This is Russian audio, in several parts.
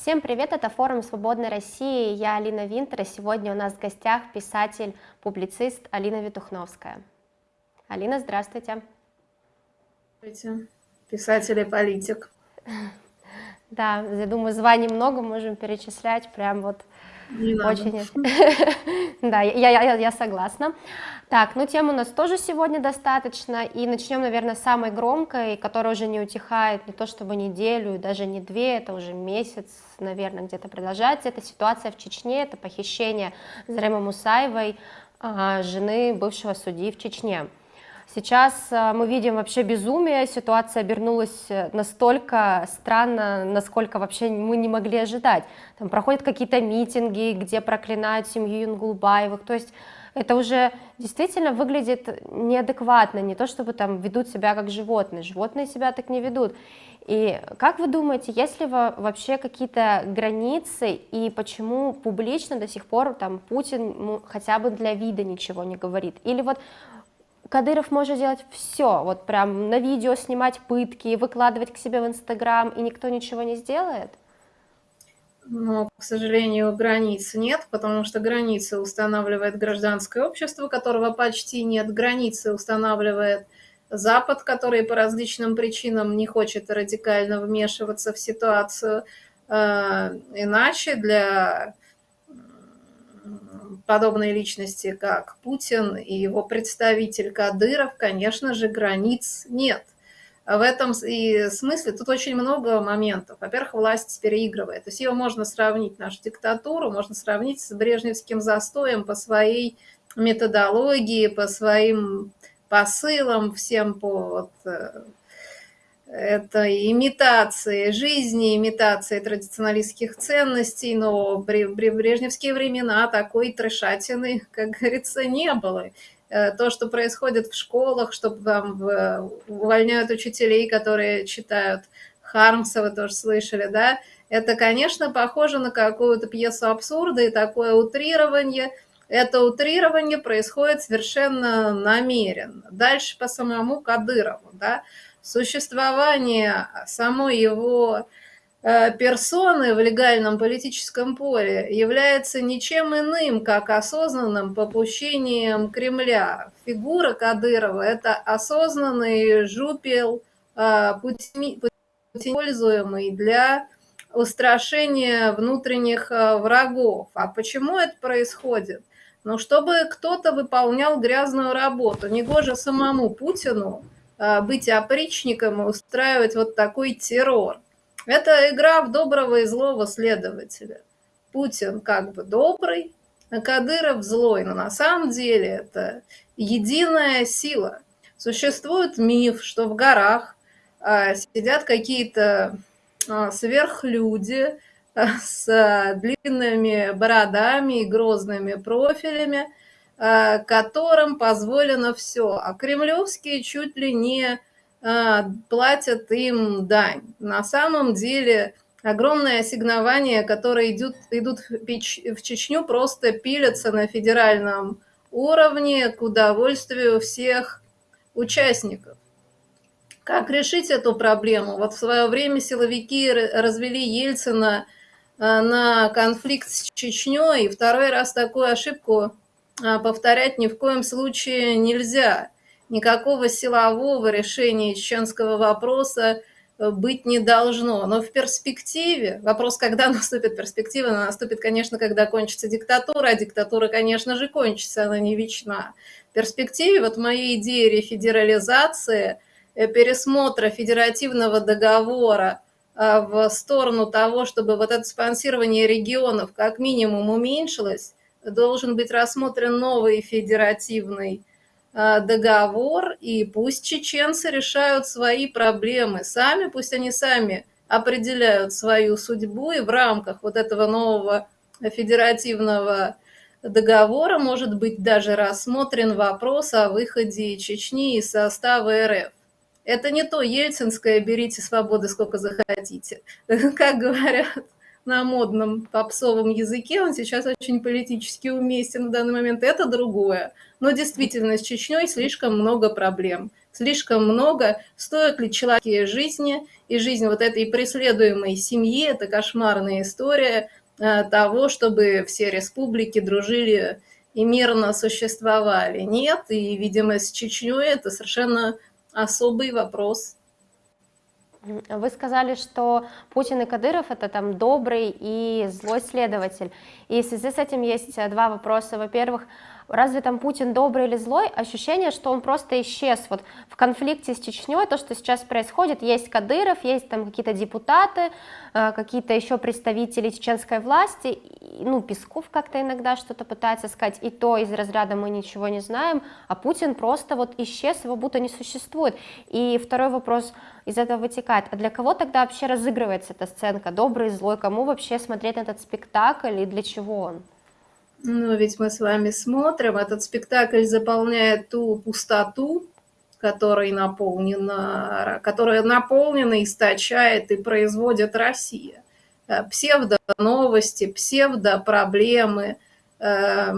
Всем привет, это форум «Свободной России», я Алина Винтер, и сегодня у нас в гостях писатель-публицист Алина Витухновская. Алина, здравствуйте. Здравствуйте, писатель и политик. Да, я думаю, званий много, можем перечислять, прям вот Не очень... Да, я, я, я согласна. Так, ну тем у нас тоже сегодня достаточно, и начнем, наверное, с самой громкой, которая уже не утихает не то чтобы неделю, даже не две, это уже месяц, наверное, где-то продолжается. Это ситуация в Чечне, это похищение Заремы Мусаевой, а, жены бывшего судьи в Чечне. Сейчас а, мы видим вообще безумие, ситуация обернулась э, настолько странно, насколько вообще мы не могли ожидать. Там проходят какие-то митинги, где проклинают семью Юнгулбаевых, то есть это уже действительно выглядит неадекватно, не то чтобы там ведут себя как животные, животные себя так не ведут. И как вы думаете, есть ли вообще какие-то границы и почему публично до сих пор там Путин хотя бы для вида ничего не говорит? Или вот Кадыров может делать все, вот прям на видео снимать пытки, выкладывать к себе в Инстаграм, и никто ничего не сделает? Но, к сожалению, границ нет, потому что границы устанавливает гражданское общество, которого почти нет. Границы устанавливает Запад, который по различным причинам не хочет радикально вмешиваться в ситуацию. Э, иначе для подобной личности, как Путин и его представитель Кадыров, конечно же, границ нет – в этом и смысле тут очень много моментов. Во-первых, власть переигрывает. То есть ее можно сравнить, нашу диктатуру, можно сравнить с брежневским застоем по своей методологии, по своим посылам, всем по вот, э, этой имитации жизни, имитации традиционалистских ценностей, но при, при брежневские времена такой трешатины, как говорится, не было. Э, то, что происходит в школах, что там увольняют учителей, которые читают Хармса, вы тоже слышали, да, это, конечно, похоже на какую-то пьесу абсурда и такое утрирование. Это утрирование происходит совершенно намеренно. Дальше по самому Кадырову, да, существование самой его персоны в легальном политическом поле является ничем иным, как осознанным попущением Кремля. Фигура Кадырова – это осознанный жупел, э, путем, используемый для устрашения внутренних э, врагов. А почему это происходит? Ну, чтобы кто-то выполнял грязную работу. Негоже самому Путину быть опричником и устраивать вот такой террор. Это игра в доброго и злого следователя. Путин как бы добрый, а Кадыров злой, но на самом деле это единая сила. Существует миф, что в горах а, сидят какие-то а, сверхлюди а, с длинными бородами и грозными профилями, а, которым позволено все. А кремлевские чуть ли не платят им дань. На самом деле огромное ассигнование, которые идут, идут в Чечню, просто пилятся на федеральном уровне к удовольствию всех участников. Как решить эту проблему? Вот в свое время силовики развели Ельцина а, на конфликт с Чечней, и второй раз такую ошибку а, повторять ни в коем случае нельзя никакого силового решения чеченского вопроса э, быть не должно. Но в перспективе, вопрос, когда наступит перспектива, она наступит, конечно, когда кончится диктатура, а диктатура, конечно же, кончится, она не вечна. В перспективе вот моей идеи рефедерализации, э, пересмотра федеративного договора э, в сторону того, чтобы вот это спонсирование регионов как минимум уменьшилось, должен быть рассмотрен новый федеративный договор, и пусть чеченцы решают свои проблемы сами, пусть они сами определяют свою судьбу, и в рамках вот этого нового федеративного договора может быть даже рассмотрен вопрос о выходе Чечни из состава РФ. Это не то ельцинское «берите свободы сколько захотите». Как говорят на модном попсовом языке, он сейчас очень политически уместен в данный момент, это другое. Но действительно, с Чечней слишком много проблем, слишком много, стоит ли человеческие жизни, и жизнь вот этой преследуемой семьи, это кошмарная история э, того, чтобы все республики дружили и мирно существовали. Нет, и, видимо, с Чечней это совершенно особый вопрос. Вы сказали, что Путин и Кадыров это там добрый и злой следователь. И в связи с этим есть э, два вопроса. Во-первых, разве там Путин добрый или злой, ощущение, что он просто исчез. Вот в конфликте с Чечней, то, что сейчас происходит, есть Кадыров, есть там какие-то депутаты, э, какие-то еще представители чеченской власти, ну, Песков как-то иногда что-то пытается сказать, и то из разряда мы ничего не знаем, а Путин просто вот исчез, его будто не существует. И второй вопрос из этого вытекает, а для кого тогда вообще разыгрывается эта сценка, добрый, злой, кому вообще смотреть этот спектакль и для чего он? Ну, ведь мы с вами смотрим, этот спектакль заполняет ту пустоту, которой наполнена, которая наполнена, источает и производит Россия. Э, псевдо-новости, псевдо-проблемы, э,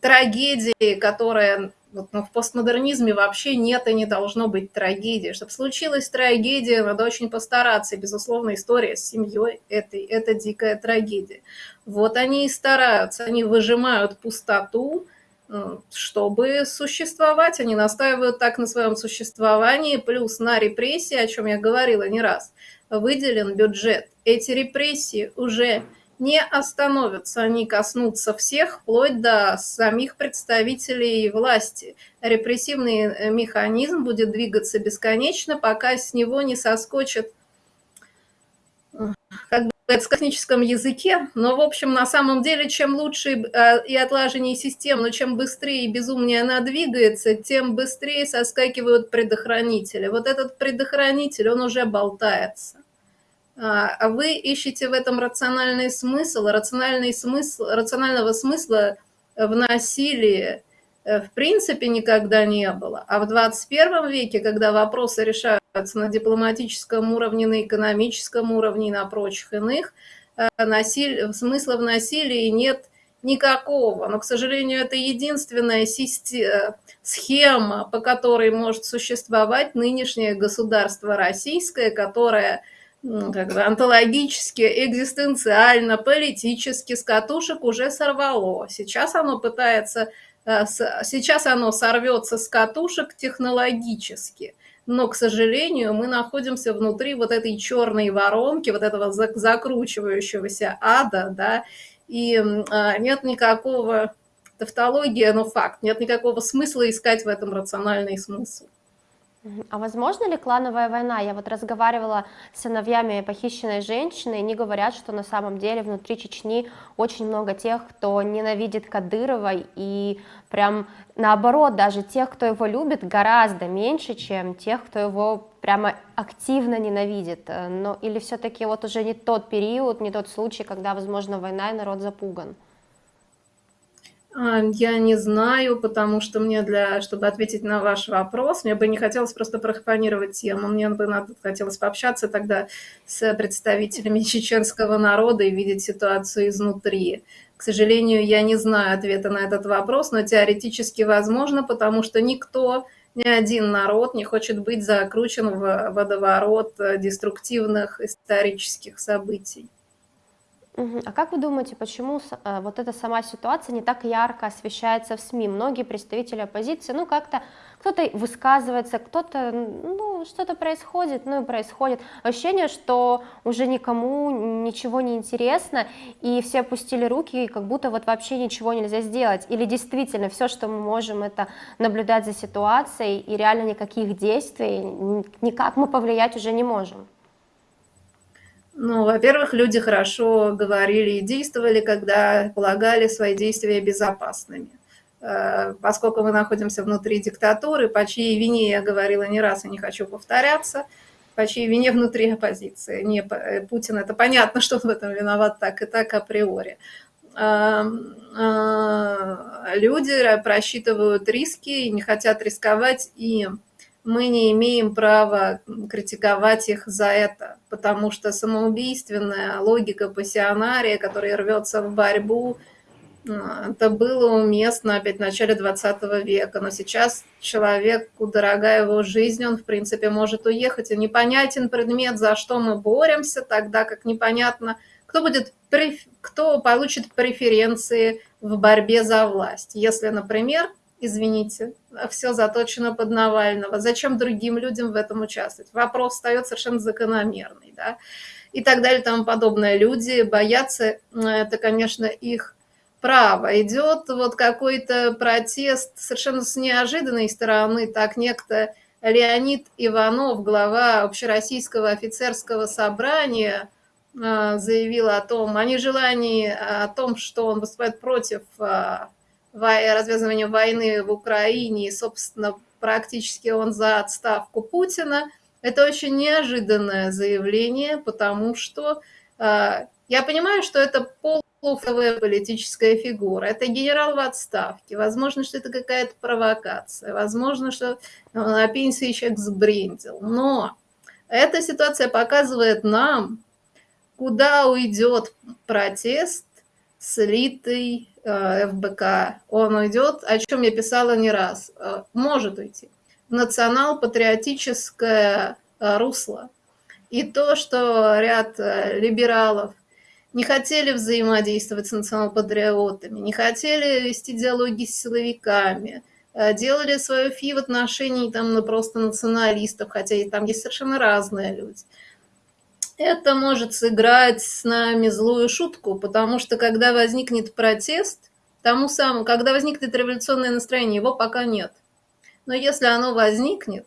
трагедии, которые вот, ну, в постмодернизме вообще нет и не должно быть трагедии. Чтобы случилась трагедия, надо очень постараться. И, безусловно, история с семьей – это, это дикая трагедия. Вот они и стараются, они выжимают пустоту, э, чтобы существовать. Они настаивают так на своем существовании, плюс на репрессии, о чем я говорила не раз, выделен бюджет. Эти репрессии уже не остановятся, они коснутся всех, вплоть до самих представителей власти. Репрессивный э, механизм будет двигаться бесконечно, пока с него не соскочит, э, как бы в техническом языке, но, в общем, на самом деле, чем лучше э, и отлаженнее система, но чем быстрее и безумнее она двигается, тем быстрее соскакивают предохранители. Вот этот предохранитель, он уже болтается. А, а вы ищете в этом рациональный смысл, рациональный смысл, рационального смысла в насилии э, в принципе никогда не было. А в 21 веке, когда вопросы решаются на дипломатическом уровне, на экономическом уровне и на прочих иных, э, насиль... смысла в насилии нет никакого. Но, к сожалению, это единственная система, схема, по которой может существовать нынешнее государство российское, которое как бы онтологически, экзистенциально, политически с катушек уже сорвало. Сейчас оно пытается, э, сейчас оно сорвется с катушек технологически. Но, к сожалению, мы находимся внутри вот этой черной воронки, вот этого закручивающегося ада, да, и а, нет никакого тавтология, но факт, нет никакого смысла искать в этом рациональный смысл. А возможно ли клановая война? Я вот разговаривала с сыновьями похищенной женщины, и они говорят, что на самом деле внутри Чечни очень много тех, кто ненавидит Кадырова, и прям наоборот, даже тех, кто его любит, гораздо меньше, чем тех, кто его прямо активно ненавидит. Э, но или все-таки вот уже не тот период, не тот случай, когда, возможно, война и народ запуган? Я не знаю, потому что мне для, чтобы ответить на ваш вопрос, мне бы не хотелось просто профанировать тему, мне бы надо, хотелось пообщаться тогда с представителями чеченского народа и видеть ситуацию изнутри. К сожалению, я не знаю ответа на этот вопрос, но теоретически возможно, потому что никто, ни один народ не хочет быть закручен в водоворот деструктивных исторических событий. А как вы думаете, почему э, вот эта сама ситуация не так ярко освещается в СМИ? Многие представители оппозиции, ну как-то кто-то высказывается, кто-то, ну что-то происходит, ну и происходит. Ощущение, что уже никому ничего не интересно, и все опустили руки, и как будто вот вообще ничего нельзя сделать. Или действительно все, что мы можем, это наблюдать за ситуацией, и реально никаких действий, никак мы повлиять уже не можем. Ну, во-первых, люди хорошо говорили и действовали, когда полагали свои действия безопасными. Э, поскольку мы находимся внутри диктатуры, по чьей вине я говорила не раз и не хочу повторяться, по чьей вине внутри оппозиции. Не, э, Путин, это понятно, что он в этом виноват так и так априори. Э, люди просчитывают риски и не хотят рисковать и мы не имеем права критиковать их за это, потому что самоубийственная логика пассионария, который рвется в борьбу, а, это было уместно опять в начале 20 века, но сейчас человеку дорога его жизнь, он, в принципе, может уехать, и непонятен предмет, за что мы боремся, тогда как непонятно, кто, будет, кто получит преференции в борьбе за власть. Если, например, извините, все заточено под Навального, зачем другим людям в этом участвовать? Вопрос встает совершенно закономерный, да, и так далее, и тому подобное. Люди боятся, это, конечно, их право. Идет вот какой-то протест совершенно с неожиданной стороны, так некто Леонид Иванов, глава Общероссийского офицерского собрания, а, заявил о том, о нежелании, о том, что он выступает против развязывания войны в Украине, и, собственно, практически он за отставку Путина. Это очень неожиданное заявление, потому что а, я понимаю, что это пол полуфловая политическая фигура. Это генерал в отставке. Возможно, что это какая-то провокация. Возможно, что на пенсии человек сбрендил. Но эта ситуация показывает нам, куда уйдет протест, слитый э, ФБК. Он уйдет, о чем я писала не раз, э, может уйти, национал-патриотическое э, русло. И то, что ряд либералов не хотели взаимодействовать с национал-патриотами, не хотели вести диалоги с силовиками, э, делали свое фи в отношении там, ну, просто националистов, хотя и там есть совершенно разные люди. Это может сыграть с нами злую шутку, потому что когда возникнет протест, тому самому, когда возникнет революционное настроение, его пока нет. Но если оно возникнет,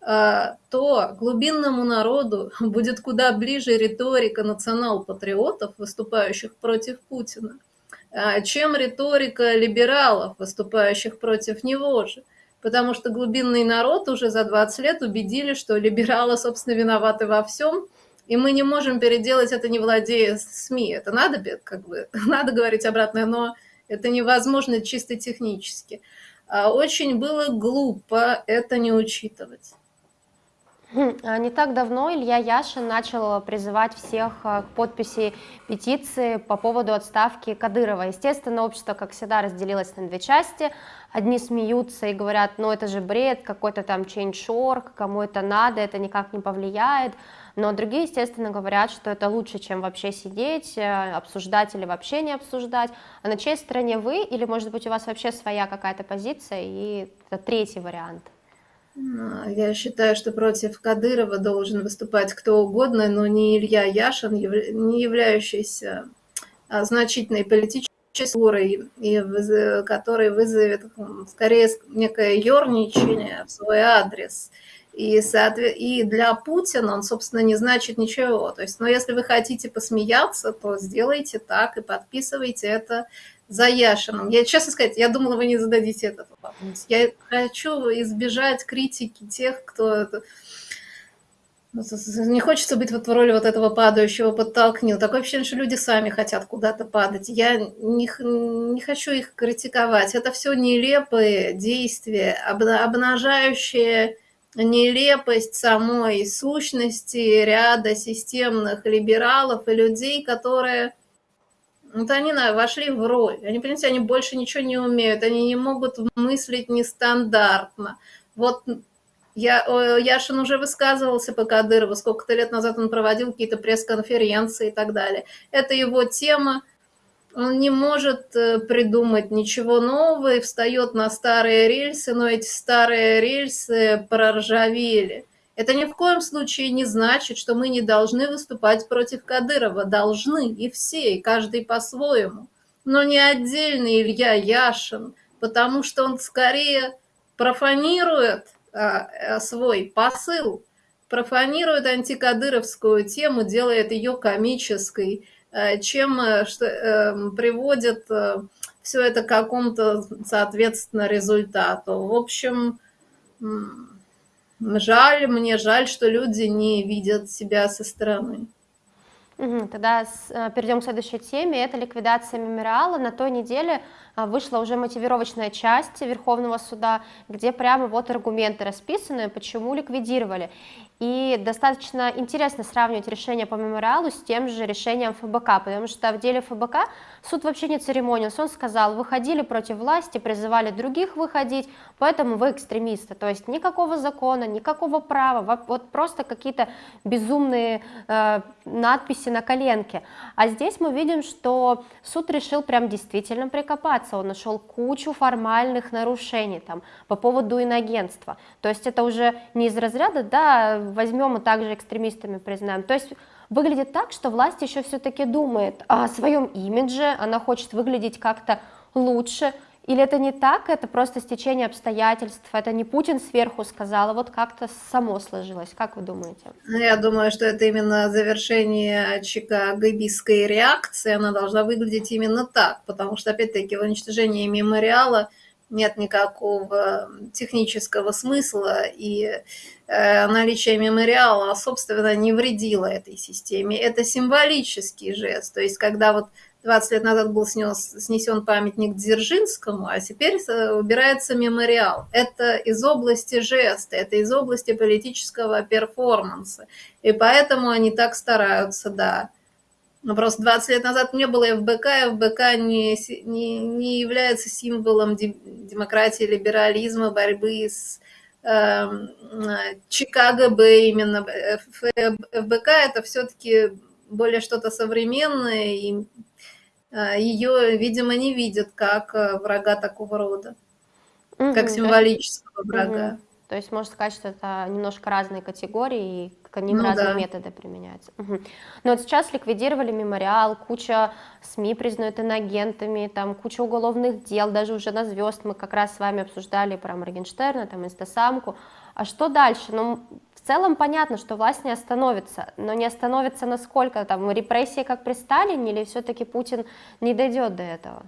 а, то глубинному народу будет куда ближе риторика национал-патриотов, выступающих против Путина, а, чем риторика либералов, выступающих против него же. Потому что глубинный народ уже за 20 лет убедили, что либералы, собственно, виноваты во всем, и мы не можем переделать это, не владея СМИ. Это надо, как бы, надо говорить обратное, но это невозможно чисто технически. А очень было глупо это не учитывать. А не так давно Илья Яшин начал призывать всех э, к подписи петиции по поводу отставки Кадырова. Естественно, общество, как всегда, разделилось на две части. Одни смеются и говорят, ну это же бред, какой-то там change.org, кому это надо, это никак не повлияет. Но другие, естественно, говорят, что это лучше, чем вообще сидеть, э, обсуждать или вообще не обсуждать. А на чьей стороне вы, или, может быть, у вас вообще своя какая-то позиция, и это третий вариант? А, я считаю, что против Кадырова должен выступать кто угодно, но не Илья Яшин, не являющийся а, значительной политической фигурой, и который вызовет скорее некое ерничание в свой адрес. И, и для Путина он, собственно, не значит ничего. То есть, но ну, если вы хотите посмеяться, то сделайте так и подписывайте это за Яшином. Я, честно сказать, я думала, вы не зададите этот вопрос. Я хочу избежать критики тех, кто... Ну, не хочется быть вот в роли вот этого падающего подтолкнил. Такое ощущение, что люди сами хотят куда-то падать. Я не, не хочу их критиковать. Это все нелепые действия, обнажающие нелепость самой сущности ряда системных либералов и людей, которые вот они вошли в роль. Они, понимаете, они больше ничего не умеют, они не могут мыслить нестандартно. Вот я, Яшин уже высказывался по Кадырову, сколько-то лет назад он проводил какие-то пресс-конференции и так далее. Это его тема, он не может э, придумать ничего нового и встает на старые рельсы, но эти старые рельсы проржавели. Это ни в коем случае не значит, что мы не должны выступать против Кадырова. Должны, и все, и каждый по-своему. Но не отдельный Илья Яшин, потому что он скорее профанирует а, свой посыл, профанирует антикадыровскую тему, делает ее комической, а, чем э, что, э, приводит э, все это к какому-то, соответственно, результату. В общем, Жаль, мне жаль, что люди не видят себя со стороны. Угу, тогда с, э, перейдем к следующей теме. Это ликвидация мемориала. На той неделе вышла уже мотивировочная часть Верховного суда, где прямо вот аргументы расписаны, почему ликвидировали. И достаточно интересно сравнивать решение по мемориалу с тем же решением ФБК, потому что в деле ФБК суд вообще не церемонился. Он сказал, выходили против власти, призывали других выходить, поэтому вы экстремисты. То есть никакого закона, никакого права, вот просто какие-то безумные э, надписи на коленке. А здесь мы видим, что суд решил прям действительно прикопаться. Он нашел кучу формальных нарушений там, по поводу инагентства. То есть это уже не из разряда, да, возьмем и также экстремистами признаем. То есть выглядит так, что власть еще все-таки думает о своем имидже, она хочет выглядеть как-то лучше, или это не так, это просто стечение обстоятельств, это не Путин сверху сказал, а вот как-то само сложилось. Как вы думаете? Ну, я думаю, что это именно завершение чикагобийской реакции, она должна выглядеть именно так, потому что, опять-таки, в уничтожении мемориала нет никакого технического смысла, и э, наличие мемориала, собственно, не вредило этой системе. Это символический жест, то есть когда вот 20 лет назад был снес, снесен памятник Дзержинскому, а теперь э, убирается мемориал. Это из области жеста, это из области политического перформанса. И поэтому они так стараются, да, ну, просто 20 лет назад не было ФБК, ФБК не, не, не является символом демократии, либерализма, борьбы с э, Чикаго Б именно. ФБК это все-таки более что-то современное, и ее, видимо, не видят как э, врага такого рода, угу, как символического врага. Угу. То есть можно сказать, что это немножко разные категории, и к ним ну, разные да. методы применяются. Угу. Но вот сейчас ликвидировали мемориал, куча СМИ признают инагентами, там куча уголовных дел, даже уже на звезд мы как раз с вами обсуждали про Моргенштерна, там инстасамку. А что дальше? Ну, целом понятно, что власть не остановится, но не остановится насколько? Там репрессии, как при Сталине, или все-таки Путин не дойдет до этого?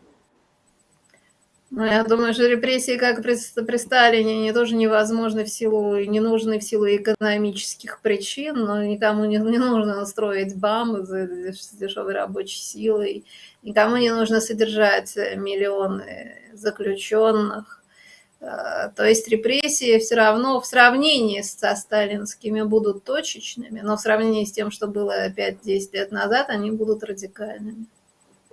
Ну, я думаю, что репрессии, как при, при Сталине, они тоже невозможны в силу, не нужны в силу экономических причин, но никому не, не нужно строить БАМ за дешевой рабочей силой, никому не нужно содержать миллионы заключенных. А, то есть репрессии все равно в сравнении со сталинскими будут точечными, но в сравнении с тем, что было 5-10 лет назад, они будут радикальными.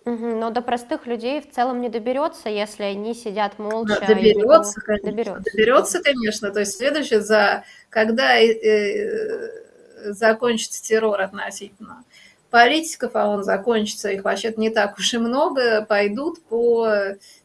Но до простых людей в целом не доберется, если они сидят молча. Да, доберется, конечно. Доберется. доберется, конечно. То есть следующее, за, когда э, э, закончится террор относительно политиков, а он закончится, их вообще-то не так уж и много, пойдут по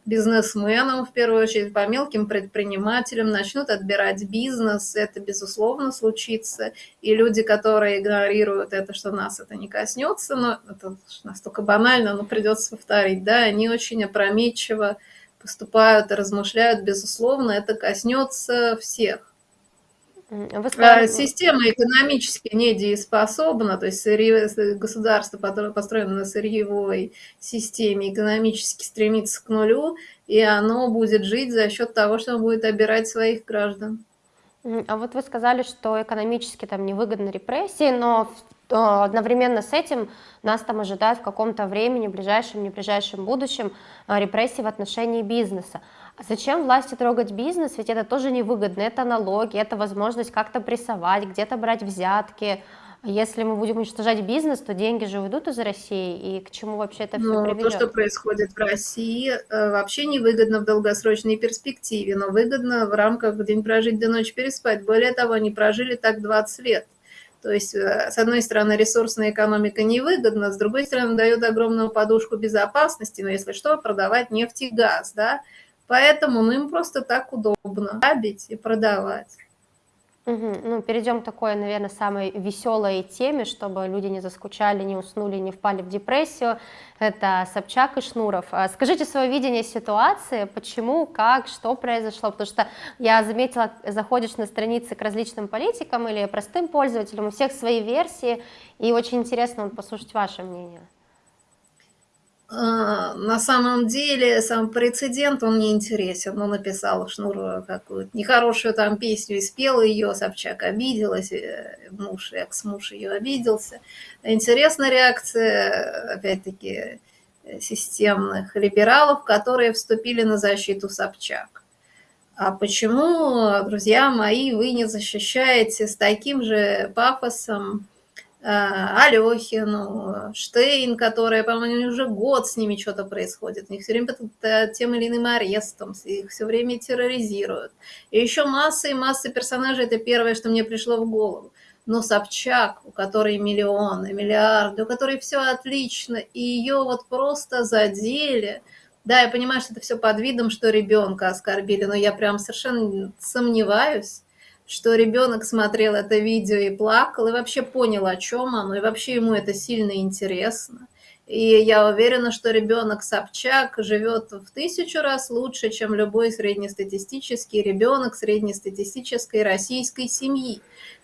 бизнесменам, в первую очередь, по мелким предпринимателям, начнут отбирать бизнес, это, безусловно, случится. И люди, которые игнорируют это, что нас это не коснется, но это настолько банально, но придется повторить, да, они очень опрометчиво поступают и размышляют, безусловно, это коснется всех. Сказали... Система экономически недееспособна, то есть сырье, государство построено на сырьевой системе, экономически стремится к нулю, и оно будет жить за счет того, что оно будет обирать своих граждан. А вот вы сказали, что экономически там невыгодны репрессии, но одновременно с этим нас там ожидают в каком-то времени, ближайшем, не ближайшем будущем, а, репрессии в отношении бизнеса. А зачем власти трогать бизнес? Ведь это тоже невыгодно. Это налоги, это возможность как-то прессовать, где-то брать взятки. Если мы будем уничтожать бизнес, то деньги же уйдут из России, и к чему вообще это все ну, приведет? То, что происходит в России, э, вообще невыгодно в долгосрочной перспективе, но выгодно в рамках день прожить до ночи переспать. Более того, они прожили так 20 лет. То есть, э, с одной стороны, ресурсная экономика невыгодна, с другой стороны, дает огромную подушку безопасности, но если что, продавать нефть и газ, да, Поэтому ну, им просто так удобно грабить и продавать. Угу. Ну, перейдем к такой, наверное, самой веселой теме, чтобы люди не заскучали, не уснули, не впали в депрессию. Это Собчак и Шнуров. А скажите свое видение ситуации, почему, как, что произошло, потому что я заметила, заходишь на страницы к различным политикам или простым пользователям, у всех свои версии, и очень интересно послушать ваше мнение. А, на самом деле сам прецедент, он не интересен. Он написал Шнур какую-то нехорошую там песню и спел ее, Собчак обиделась, э, муж, экс-муж ее обиделся. Интересная реакция, опять-таки, системных либералов, которые вступили на защиту Собчак. А почему, друзья мои, вы не защищаете с таким же пафосом Э, Алехину, Штейн, которая, по-моему, уже год с ними что-то происходит. У них все время под тем или иным арестом, их все время терроризируют. И еще масса и масса персонажей, это первое, что мне пришло в голову. Но Собчак, у которой миллионы, миллиарды, у которой все отлично, и ее вот просто задели. Да, я понимаю, что это все под видом, что ребенка оскорбили, но я прям совершенно сомневаюсь, что ребенок смотрел это видео и плакал, и вообще понял, о чем оно, и вообще ему это сильно интересно. И я уверена, что ребенок Собчак живет в тысячу раз лучше, чем любой среднестатистический ребенок среднестатистической российской семьи.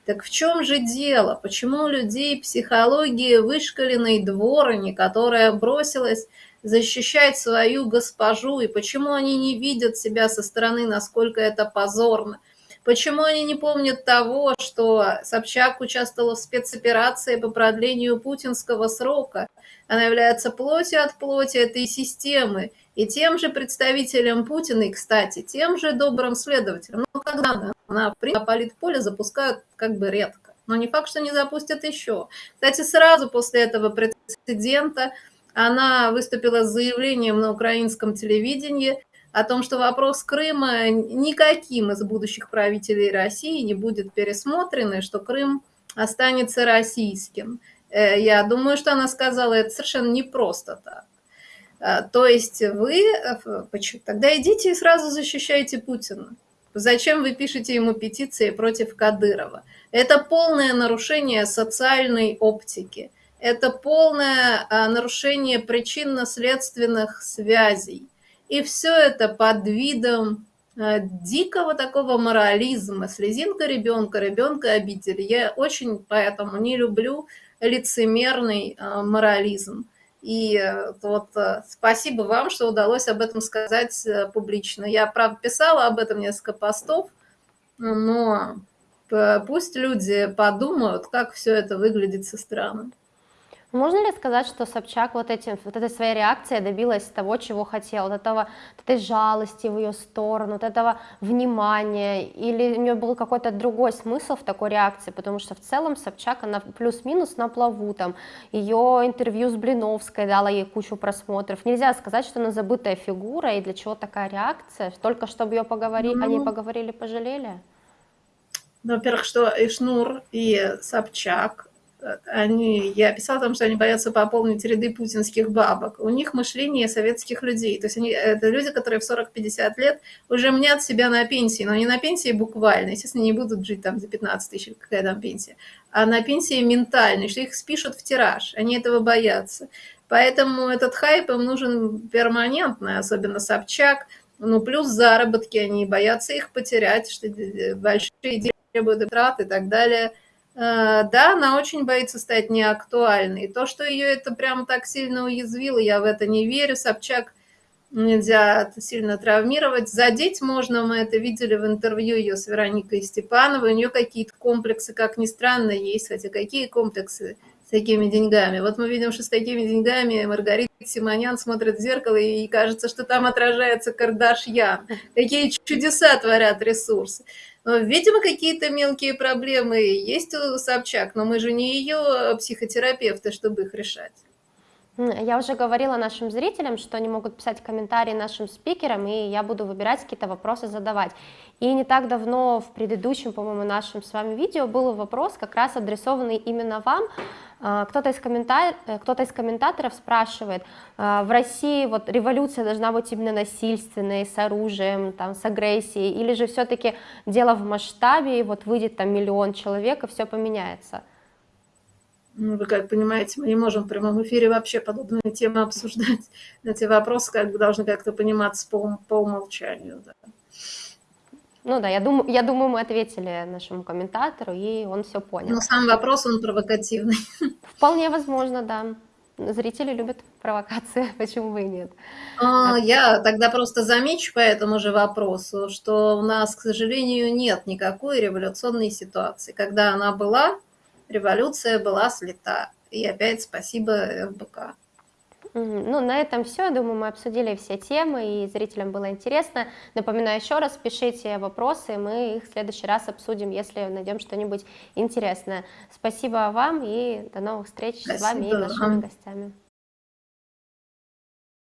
Так в чем же дело? Почему у людей психологии вышкаленной дворни, которая бросилась защищать свою госпожу, и почему они не видят себя со стороны, насколько это позорно? Почему они не помнят того, что Собчак участвовала в спецоперации по продлению путинского срока? Она является плотью от плоти этой системы. И тем же представителем Путина, и, кстати, тем же добрым следователем. Ну, когда она, она на политполе запускают как бы редко. Но не факт, что не запустят еще. Кстати, сразу после этого прецедента она выступила с заявлением на украинском телевидении, о том, что вопрос Крыма никаким из будущих правителей России не будет пересмотрен, и что Крым останется российским. Э, я думаю, что она сказала это совершенно не просто так. Э, то есть вы, э, тогда идите и сразу защищайте Путина. Зачем вы пишете ему петиции против Кадырова? Это полное нарушение социальной оптики. Это полное нарушение причинно-следственных связей. И все это под видом э, дикого такого морализма, слезинка ребенка, ребенка обидели. Я очень поэтому не люблю лицемерный э, морализм. И э, вот спасибо вам, что удалось об этом сказать публично. Я, правда, писала об этом несколько постов, но пусть люди подумают, как все это выглядит со стороны. Можно ли сказать, что Собчак вот, этим, вот этой своей реакцией добилась того, чего хотела, вот, этого, вот этой жалости в ее сторону, вот этого внимания, или у нее был какой-то другой смысл в такой реакции, потому что в целом Собчак, она плюс-минус на плаву, там, ее интервью с Блиновской дала ей кучу просмотров, нельзя сказать, что она забытая фигура, и для чего такая реакция, только чтобы ее поговорили, ну, они поговорили, пожалели? Ну, во-первых, что и Шнур, и Собчак, они, я писала там, что они боятся пополнить ряды путинских бабок. У них мышление советских людей. То есть они, это люди, которые в 40-50 лет уже мнят себя на пенсии, но не на пенсии буквально, естественно, не будут жить там за 15 тысяч, какая там пенсия, а на пенсии ментальной, что их спишут в тираж. Они этого боятся. Поэтому этот хайп им нужен перманентно, особенно Собчак. Ну, плюс заработки, они боятся их потерять, что большие деньги требуют трат и так далее – да, она очень боится стать неактуальной. То, что ее это прям так сильно уязвило, я в это не верю. Собчак нельзя сильно травмировать. Задеть можно, мы это видели в интервью ее с Вероникой Степановой. У нее какие-то комплексы, как ни странно, есть. Хотя какие комплексы с такими деньгами? Вот мы видим, что с такими деньгами Маргарита Симонян смотрит в зеркало, и кажется, что там отражается Кардашьян. Какие чудеса творят ресурсы. Видимо, какие-то мелкие проблемы есть у Собчак, но мы же не ее психотерапевты, чтобы их решать. Я уже говорила нашим зрителям, что они могут писать комментарии нашим спикерам, и я буду выбирать какие-то вопросы задавать. И не так давно в предыдущем, по-моему, нашем с вами видео был вопрос, как раз адресованный именно вам, а, кто-то из, коммента... Э, кто из комментаторов спрашивает, а, в России вот революция должна быть именно насильственной, с оружием, там, с агрессией, или же все-таки дело в масштабе, и вот выйдет там миллион человек, и все поменяется? Ну, вы как понимаете, мы не можем в прямом эфире вообще подобные темы обсуждать. Эти вопросы как бы должны как-то пониматься по, по умолчанию. Да. Ну да, я думаю, я думаю, мы ответили нашему комментатору, и он все понял. Но сам вопрос, он провокативный. Вполне возможно, да. Зрители любят провокации, почему бы и нет. А, я тогда просто замечу по этому же вопросу, что у нас, к сожалению, нет никакой революционной ситуации. Когда она была, революция была слета. И опять спасибо. Мгм. Ну, на этом все. Думаю, мы обсудили все темы, и зрителям было интересно. Напоминаю еще раз, пишите вопросы, мы их в следующий раз обсудим, если найдем что-нибудь интересное. Спасибо вам и до новых встреч с вами и Спасибо нашими вам. гостями.